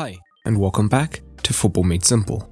Hi, and welcome back to Football Made Simple.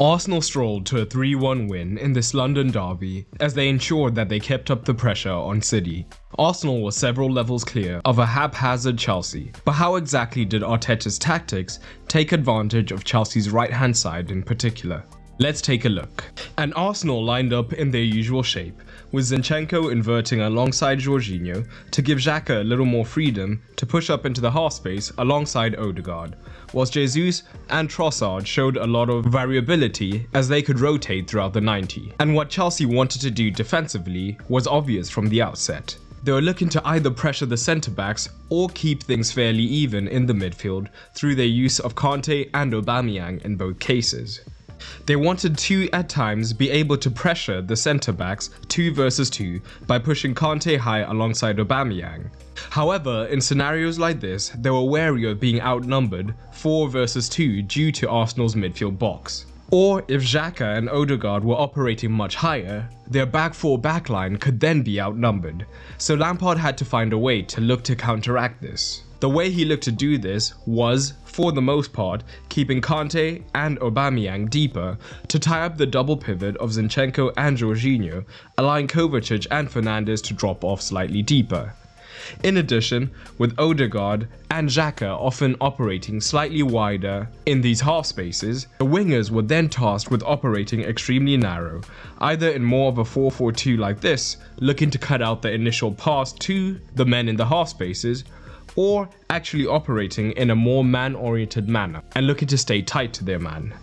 Arsenal strolled to a 3-1 win in this London derby as they ensured that they kept up the pressure on City. Arsenal was several levels clear of a haphazard Chelsea, but how exactly did Arteta's tactics take advantage of Chelsea's right hand side in particular? Let's take a look. And Arsenal lined up in their usual shape, with Zinchenko inverting alongside Jorginho to give Xhaka a little more freedom to push up into the half space alongside Odegaard, whilst Jesus and Trossard showed a lot of variability as they could rotate throughout the 90. And what Chelsea wanted to do defensively was obvious from the outset. They were looking to either pressure the centre backs or keep things fairly even in the midfield through their use of Kante and Aubameyang in both cases. They wanted to at times be able to pressure the centre backs 2 versus 2 by pushing Kante high alongside Aubameyang. However, in scenarios like this, they were wary of being outnumbered 4 versus 2 due to Arsenal's midfield box. Or if Xhaka and Odegaard were operating much higher, their back 4 backline could then be outnumbered, so Lampard had to find a way to look to counteract this. The way he looked to do this was, for the most part, keeping Kante and Aubameyang deeper to tie up the double pivot of Zinchenko and Jorginho, allowing Kovacic and Fernandez to drop off slightly deeper. In addition, with Odegaard and Xhaka often operating slightly wider in these half spaces, the wingers were then tasked with operating extremely narrow, either in more of a 4-4-2 like this, looking to cut out the initial pass to the men in the half spaces, or actually operating in a more man-oriented manner and looking to stay tight to their man.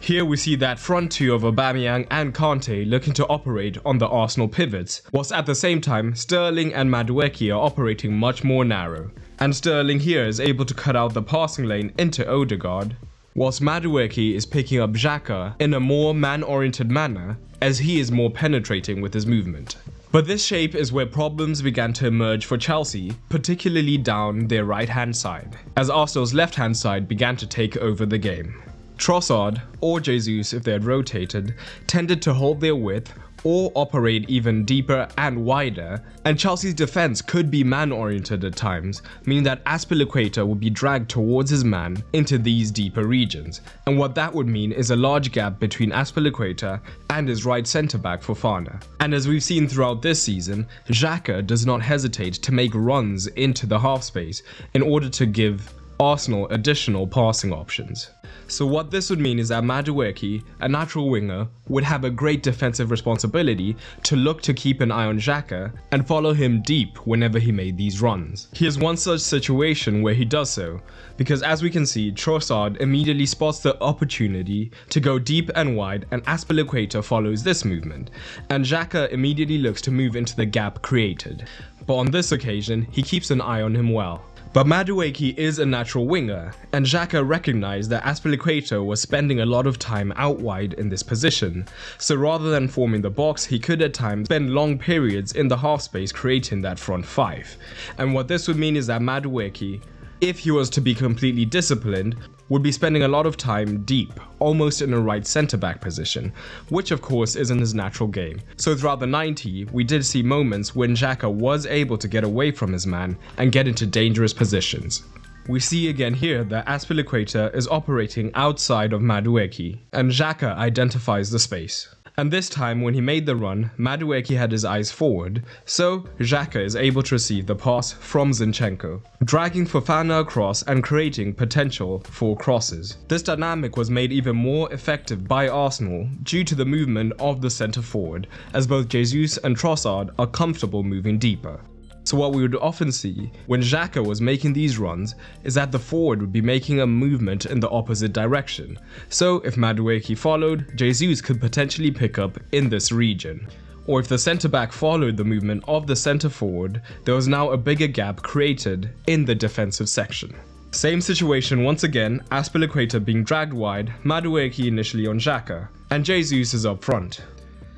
Here we see that front two of Aubameyang and Kante looking to operate on the Arsenal pivots, whilst at the same time Sterling and Madueke are operating much more narrow. And Sterling here is able to cut out the passing lane into Odegaard, whilst Madueke is picking up Xhaka in a more man-oriented manner as he is more penetrating with his movement. But this shape is where problems began to emerge for Chelsea, particularly down their right hand side, as Arsenal's left hand side began to take over the game. Trossard, or Jesus if they had rotated, tended to hold their width or operate even deeper and wider, and Chelsea's defense could be man-oriented at times, meaning that Azpilicueta would be dragged towards his man into these deeper regions, and what that would mean is a large gap between Azpilicueta and his right centre-back Fofana. And as we've seen throughout this season, Xhaka does not hesitate to make runs into the half space in order to give Arsenal additional passing options. So what this would mean is that Madueke, a natural winger, would have a great defensive responsibility to look to keep an eye on Xhaka and follow him deep whenever he made these runs. Here's one such situation where he does so, because as we can see, Trossard immediately spots the opportunity to go deep and wide and Azpilicueta follows this movement, and Xhaka immediately looks to move into the gap created. But on this occasion, he keeps an eye on him well. But Madueke is a natural winger, and Xhaka recognized that Azpilicueta was spending a lot of time out wide in this position, so rather than forming the box, he could at times spend long periods in the half space creating that front five. And what this would mean is that Madueke if he was to be completely disciplined, would be spending a lot of time deep, almost in a right centre back position, which of course isn't his natural game. So throughout the 90, we did see moments when Xhaka was able to get away from his man and get into dangerous positions. We see again here that Azpilicueta is operating outside of Madueke, and Xhaka identifies the space. And this time when he made the run, Madueke had his eyes forward, so Xhaka is able to receive the pass from Zinchenko, dragging Fofana across and creating potential for crosses. This dynamic was made even more effective by Arsenal due to the movement of the centre forward, as both Jesus and Trossard are comfortable moving deeper. So what we would often see when Xhaka was making these runs is that the forward would be making a movement in the opposite direction. So if Madueke followed, Jesus could potentially pick up in this region. Or if the centre back followed the movement of the centre forward, there was now a bigger gap created in the defensive section. Same situation once again, Azpilicueta being dragged wide, Madueke initially on Xhaka, and Jesus is up front.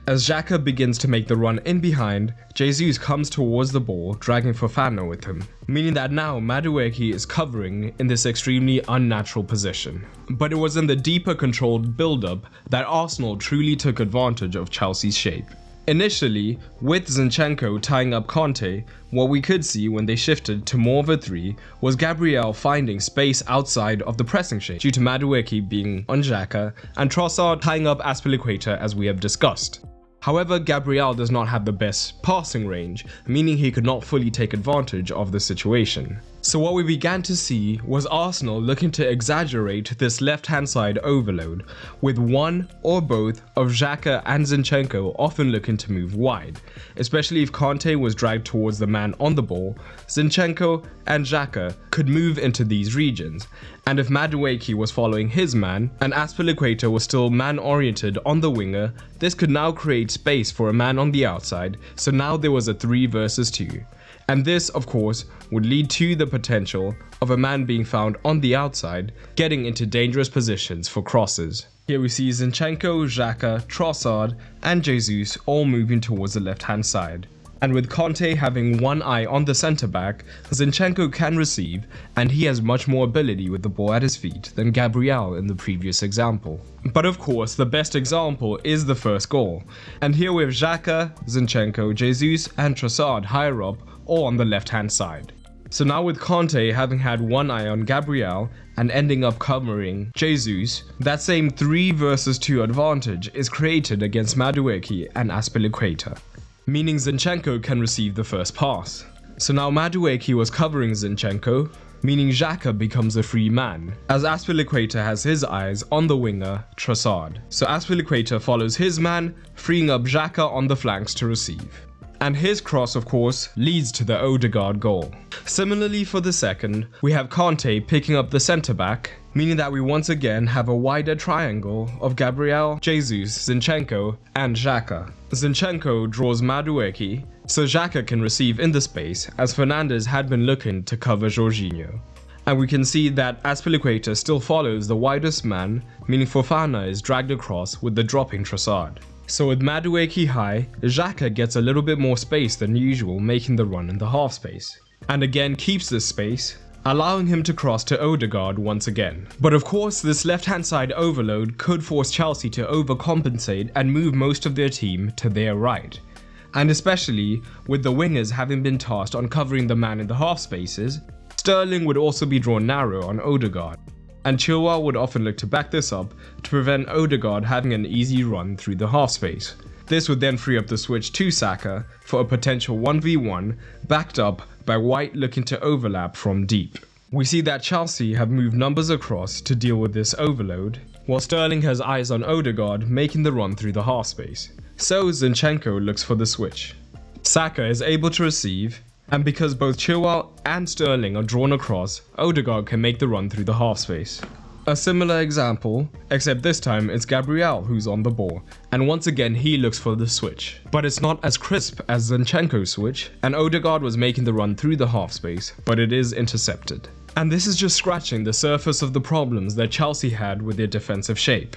As Xhaka begins to make the run in behind, Jesus comes towards the ball, dragging Fofana with him, meaning that now Madueke is covering in this extremely unnatural position. But it was in the deeper controlled build-up that Arsenal truly took advantage of Chelsea's shape. Initially, with Zinchenko tying up Kante, what we could see when they shifted to more of a 3 was Gabriel finding space outside of the pressing shape due to Madueke being on Xhaka and Trossard tying up Azpilicueta as we have discussed. However, Gabriel does not have the best passing range, meaning he could not fully take advantage of the situation. So what we began to see was Arsenal looking to exaggerate this left hand side overload, with one or both of Xhaka and Zinchenko often looking to move wide, especially if Kante was dragged towards the man on the ball, Zinchenko and Xhaka could move into these regions, and if Madueke was following his man and Azpilicueta was still man oriented on the winger, this could now create space for a man on the outside, so now there was a 3 versus 2. And this, of course, would lead to the potential of a man being found on the outside, getting into dangerous positions for crosses. Here we see Zinchenko, Xhaka, Trossard and Jesus all moving towards the left hand side. And with Kante having one eye on the centre back, Zinchenko can receive and he has much more ability with the ball at his feet than Gabriel in the previous example. But of course, the best example is the first goal. And here we have Xhaka, Zinchenko, Jesus and Trossard higher up or on the left hand side. So now with Kante having had one eye on Gabriel and ending up covering Jesus, that same 3 versus 2 advantage is created against Madueke and Azpilicueta, meaning Zinchenko can receive the first pass. So now Madueke was covering Zinchenko, meaning Xhaka becomes a free man, as Azpilicueta has his eyes on the winger, Trossard. So Azpilicueta follows his man, freeing up Xhaka on the flanks to receive and his cross of course leads to the Odegaard goal. Similarly for the second, we have Kante picking up the centre back, meaning that we once again have a wider triangle of Gabriel, Jesus, Zinchenko and Xhaka. Zinchenko draws Madueke, so Xhaka can receive in the space as Fernandez had been looking to cover Jorginho. And we can see that Azpilicueta still follows the widest man, meaning Fofana is dragged across with the dropping Trossard. So with Madueke high, Xhaka gets a little bit more space than usual making the run in the half space. And again keeps this space, allowing him to cross to Odegaard once again. But of course this left hand side overload could force Chelsea to overcompensate and move most of their team to their right. And especially with the wingers having been tasked on covering the man in the half spaces, Sterling would also be drawn narrow on Odegaard and Chilwell would often look to back this up to prevent Odegaard having an easy run through the half space. This would then free up the switch to Saka for a potential 1v1 backed up by White looking to overlap from deep. We see that Chelsea have moved numbers across to deal with this overload, while Sterling has eyes on Odegaard making the run through the half space. So Zinchenko looks for the switch. Saka is able to receive, and because both Chilwell and Sterling are drawn across, Odegaard can make the run through the half space. A similar example, except this time it's Gabriel who's on the ball, and once again he looks for the switch. But it's not as crisp as Zinchenko's switch, and Odegaard was making the run through the half space, but it is intercepted. And this is just scratching the surface of the problems that Chelsea had with their defensive shape.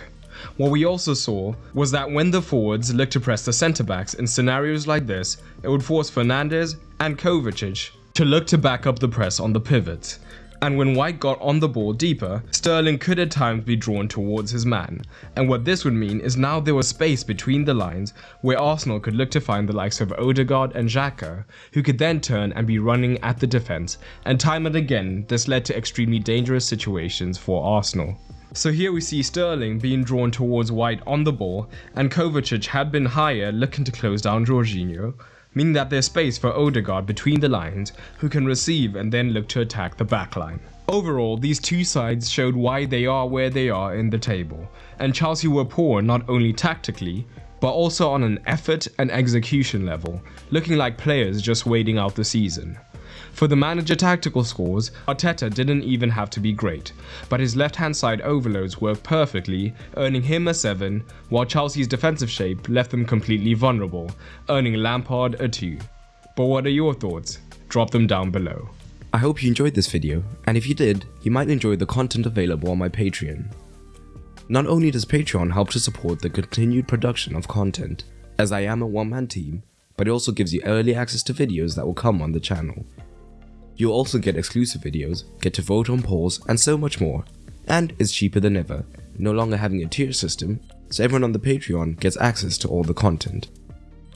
What we also saw was that when the forwards looked to press the centre backs in scenarios like this, it would force Fernandez and Kovacic to look to back up the press on the pivot. And when White got on the ball deeper, Sterling could at times be drawn towards his man. And what this would mean is now there was space between the lines where Arsenal could look to find the likes of Odegaard and Xhaka, who could then turn and be running at the defence. And time and again, this led to extremely dangerous situations for Arsenal. So here we see Sterling being drawn towards White on the ball, and Kovacic had been higher looking to close down Jorginho, meaning that there's space for Odegaard between the lines, who can receive and then look to attack the backline. Overall, these two sides showed why they are where they are in the table, and Chelsea were poor not only tactically, but also on an effort and execution level, looking like players just waiting out the season. For the manager tactical scores, Arteta didn't even have to be great, but his left hand side overloads worked perfectly, earning him a 7, while Chelsea's defensive shape left them completely vulnerable, earning Lampard a 2. But what are your thoughts? Drop them down below. I hope you enjoyed this video, and if you did, you might enjoy the content available on my Patreon. Not only does Patreon help to support the continued production of content, as I am a one-man team, but it also gives you early access to videos that will come on the channel. You'll also get exclusive videos, get to vote on polls, and so much more. And it's cheaper than ever, no longer having a tier system, so everyone on the Patreon gets access to all the content.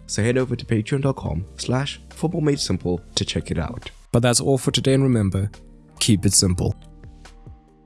so head over to patreon.com slash footballmadesimple to check it out. But that's all for today and remember, keep it simple.